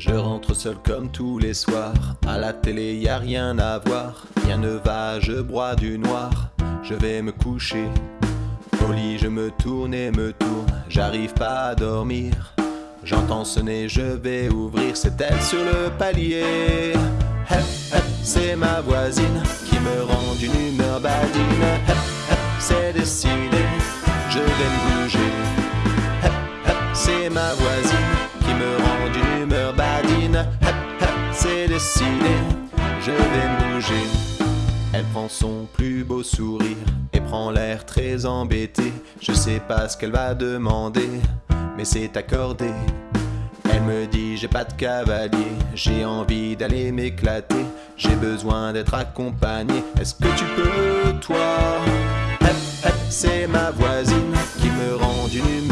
Je rentre seul comme tous les soirs. À la télé, y a rien à voir. Rien ne va, je broie du noir. Je vais me coucher. Au lit, je me tourne et me tourne. J'arrive pas à dormir. J'entends sonner, je vais ouvrir. C'est elle sur le palier. C'est ma voisine qui me rend d'une humeur badine. C'est décidé, je vais me bouger. C'est ma voisine je vais bouger. Elle prend son plus beau sourire et prend l'air très embêté. Je sais pas ce qu'elle va demander, mais c'est accordé. Elle me dit j'ai pas de cavalier, j'ai envie d'aller m'éclater, j'ai besoin d'être accompagné. Est-ce que tu peux toi? C'est ma voisine qui me rend d'une humeur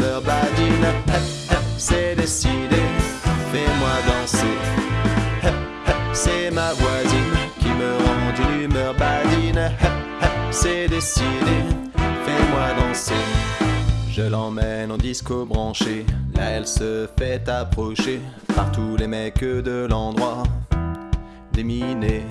qui me rend d'une humeur badine. C'est décidé, fais-moi danser. Je l'emmène en disco branché, là elle se fait approcher par tous les mecs de l'endroit. Déminée,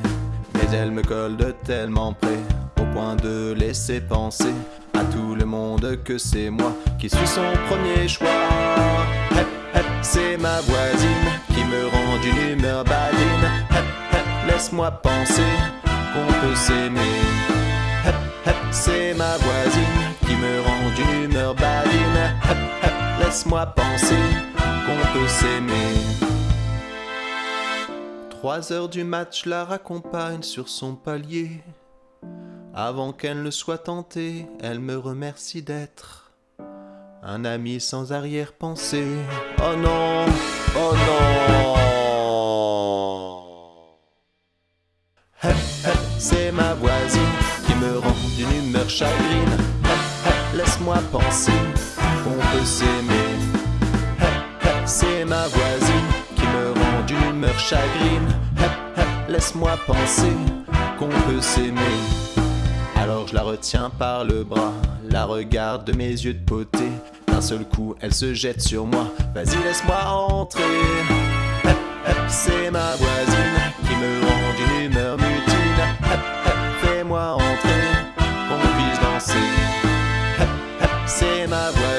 mais elle me colle de tellement près, au point de laisser penser à tout le monde que c'est moi qui suis son premier choix. Hep, c'est ma voisine qui me rend d'une humeur badine. Laisse-moi penser qu'on peut s'aimer. C'est ma voisine qui me rend d'une humeur badine. Laisse-moi penser qu'on peut s'aimer. Trois heures du match la raccompagne sur son palier. Avant qu'elle ne soit tentée, elle me remercie d'être un ami sans arrière-pensée. Oh non, oh non. Laisse-moi penser qu'on peut s'aimer. C'est ma voisine qui me rend d'une humeur chagrine. Laisse-moi penser qu'on peut s'aimer. Alors je la retiens par le bras, la regarde de mes yeux de beauté. D'un seul coup, elle se jette sur moi. Vas-y, laisse-moi entrer. C'est ma voisine say my word.